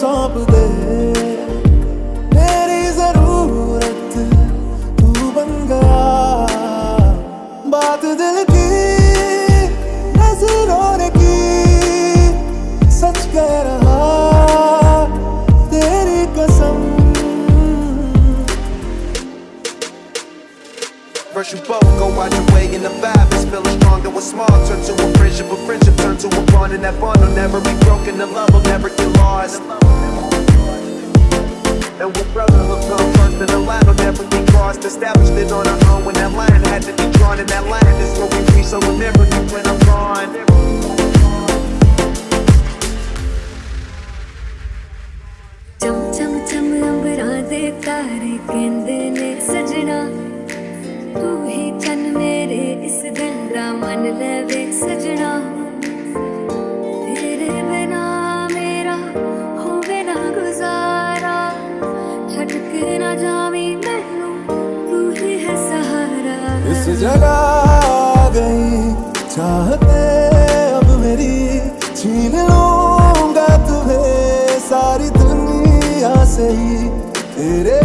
सौंप दे मेरी जरूरत तू बन गया बात दिल की नजरों ने की सच कह रहा तेरी कसम First you both go out your way and the vibe is feeling stronger What's small turn to a friendship, a friendship turn to a bond And that bond will never be broken, the love will never get lost And with brotherhood come first and the line will never be crossed Established it on our own when that line had to be drawn And that line is where we reach, so remember me when I'm gone cham cham cham ਅੰਬਰਾਂ ਦੇ ਤਾਰੇ ਕਹਿੰਦੇ ਨੇ ਸਜਣਾ ਤੂੰ ਹੀ ਚੰਨ ਮੇਰੇ ਇਸ ਦਿਲ ਦਾ ਮਨ ਲਵੇ ਸਜਣਾ इस गई। चाहते अब मेरी छीन लूँगा तुम्हें सारी दुनिया से ही। तेरे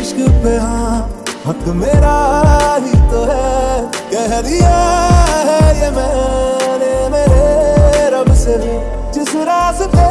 इश्क पे हाँ हक मेरा ही तो है। कह दिया है ये मैंने मेरे रब से जिस रास्ते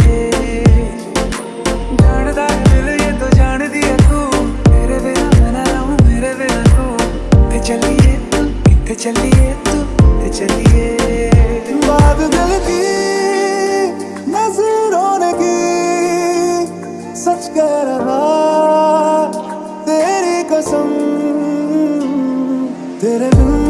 चलिए तू चलिए। बात दिल की नज़रों की, सच कह रहा, तेरी कसम, तेरे बिन